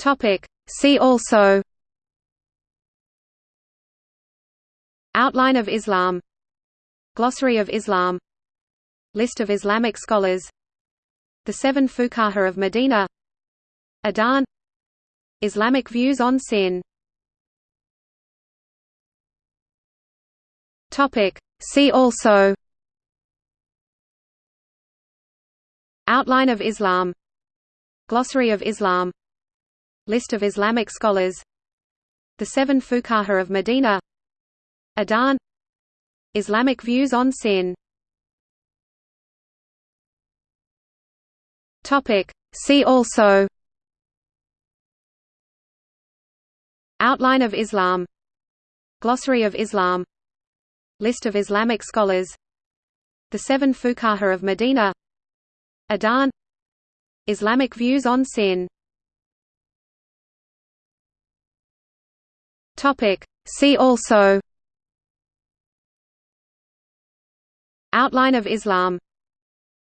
Topic. See also Outline of Islam Glossary of Islam List of Islamic scholars The Seven Fuqaha of Medina Adan Islamic views on sin Topic. See also Outline of Islam Glossary of Islam List of Islamic scholars. The Seven Fuqaha of Medina. Adan Islamic views on sin. See also. Outline of Islam. Glossary of Islam. List of Islamic scholars. The Seven Fuqaha of Medina. Adan Islamic views on sin Topic. See also. Outline of Islam.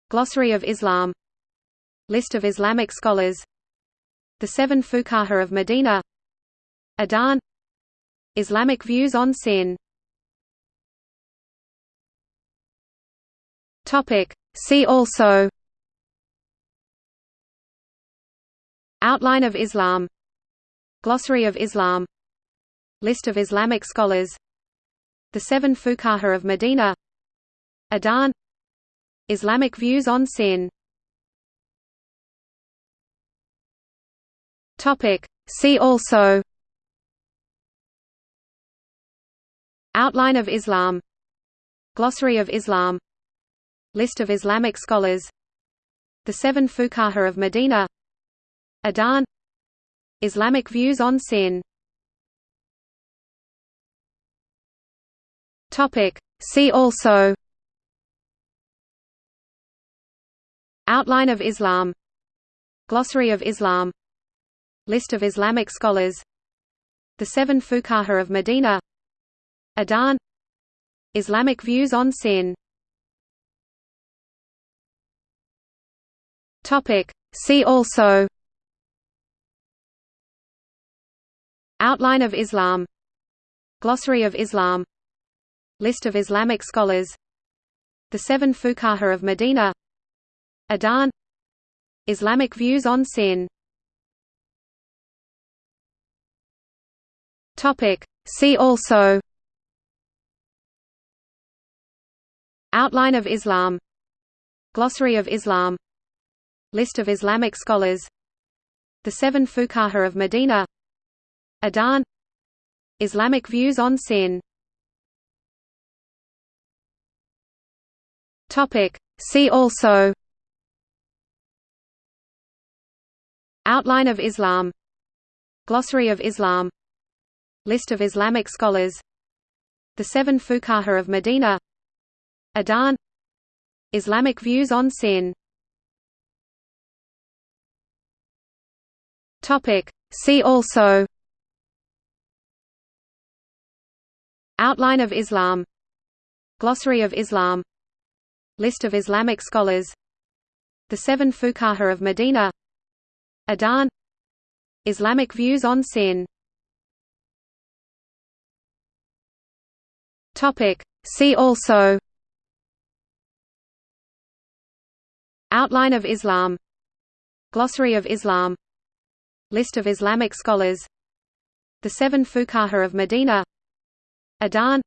Glossary of Islam. List of Islamic scholars. The Seven Fuqaha of Medina. Adhan. Islamic views on sin. Topic. See also. Outline of Islam. Glossary of Islam List of Islamic scholars. The Seven Fuqaha of Medina. Adan Islamic views on sin. See also. Outline of Islam. Glossary of Islam. List of Islamic scholars. The Seven Fuqaha of Medina. Adan Islamic views on sin Topic. See also Outline of Islam Glossary of Islam List of Islamic scholars The Seven Fuqaha of Medina Adhan Islamic views on sin Topic. See also Outline of Islam Glossary of Islam List of Islamic scholars. The Seven Fuqaha of Medina. Adan Islamic views on sin. See also. Outline of Islam. Glossary of Islam. List of Islamic scholars. The Seven Fuqaha of Medina. Adan Islamic views on sin Topic. See also. Outline of Islam. Glossary of Islam. List of Islamic scholars. The Seven Fuqaha of Medina. Adan Islamic views on sin. Topic. See also. Outline of Islam. Glossary of Islam List of Islamic scholars. The Seven Fuqaha of Medina. Adan Islamic views on sin. See also. Outline of Islam. Glossary of Islam. List of Islamic scholars. The Seven Fuqaha of Medina. Adan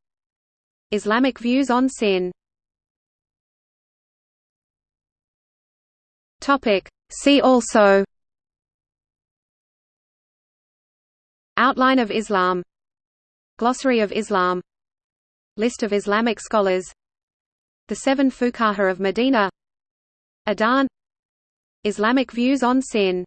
Islamic views on sin Topic. See also. Outline of Islam. Glossary of Islam. List of Islamic scholars. The Seven Fuqaha of Medina. Adan Islamic views on sin